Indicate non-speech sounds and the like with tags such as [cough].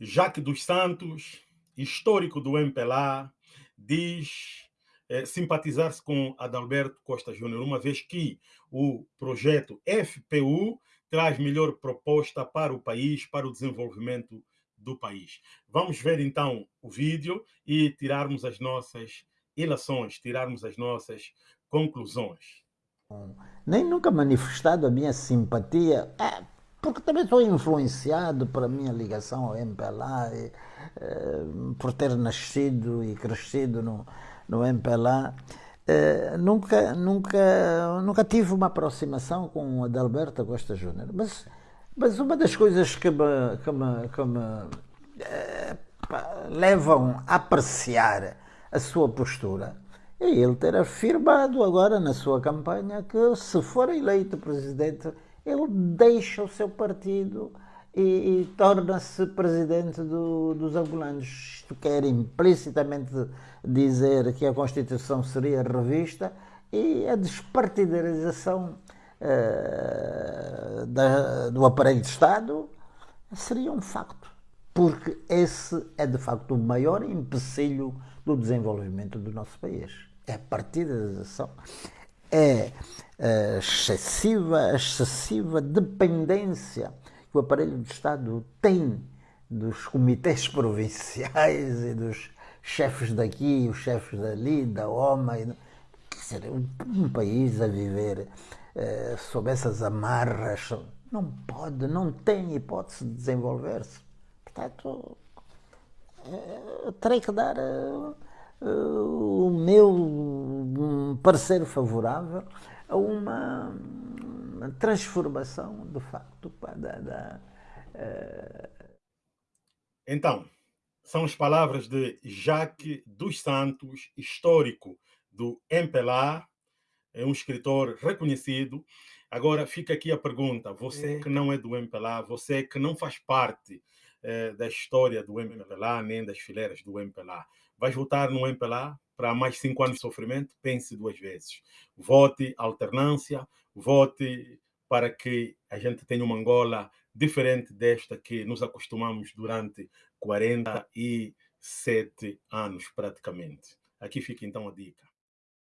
Jaque dos Santos, histórico do MPLA, diz eh, simpatizar-se com Adalberto Costa Júnior, uma vez que o projeto FPU traz melhor proposta para o país, para o desenvolvimento do país. Vamos ver então o vídeo e tirarmos as nossas ilações, tirarmos as nossas conclusões. Nem nunca manifestado a minha simpatia, é, porque também sou influenciado pela minha ligação ao MPLA, e, é, por ter nascido e crescido no, no MPLA. É, nunca, nunca, nunca tive uma aproximação com Adalberto Costa Júnior, mas, mas uma das coisas que me, que me, que me é, levam a apreciar a sua postura é ele ter afirmado agora na sua campanha que se for eleito presidente, ele deixa o seu partido e, e torna-se presidente do, dos angolanos. Isto quer implicitamente dizer que a Constituição seria revista e a despartidarização uh, da, do aparelho de Estado seria um facto. Porque esse é de facto o maior empecilho do desenvolvimento do nosso país. É a partidarização, é excessiva, excessiva dependência que o aparelho do Estado tem dos comitês [laughs] provinciais e dos chefes daqui, os chefes dali, da OMA. Quer dizer, um, um país a viver eh, sob essas amarras não pode, não tem hipótese de desenvolver-se. Portanto, eh, terei que dar eh, o meu parecer favorável a uma transformação, de facto, da, da Então, são as palavras de Jacques dos Santos, histórico do MPLA, é um escritor reconhecido. Agora fica aqui a pergunta: você que não é do MPLA, você que não faz parte eh, da história do MPLA, nem das fileiras do MPLA, vai votar no MPLA para mais cinco anos de sofrimento? Pense duas vezes. Vote alternância, vote para que a gente tenha uma Angola diferente desta que nos acostumamos durante 47 anos, praticamente. Aqui fica então a dica.